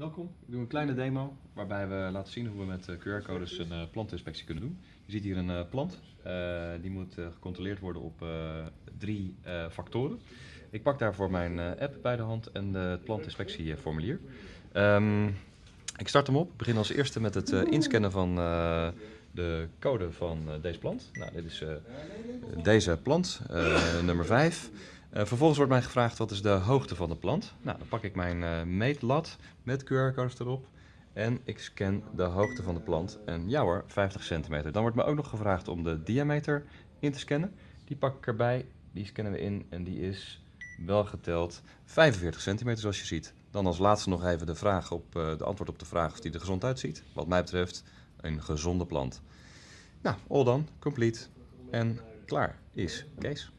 Welkom, ik doe een kleine demo waarbij we laten zien hoe we met eh, QR-codes een uh, plantinspectie kunnen doen. Je ziet hier een uh, plant, die moet gecontroleerd worden op drie factoren. Ik pak daarvoor mijn app bij de hand en het plantinspectieformulier. Um, ik start hem op, ik begin als eerste met het inscannen van de code van deze plant. Nou, dit is deze plant, nummer 5. Uh, vervolgens wordt mij gevraagd wat is de hoogte van de plant. Nou, dan pak ik mijn uh, meetlat met QR-codes erop en ik scan de hoogte van de plant. En ja hoor, 50 centimeter. Dan wordt me ook nog gevraagd om de diameter in te scannen. Die pak ik erbij, die scannen we in en die is wel geteld 45 centimeter zoals je ziet. Dan als laatste nog even de, vraag op, uh, de antwoord op de vraag of die er gezond uitziet. Wat mij betreft een gezonde plant. Nou, all done, complete en klaar is Kees.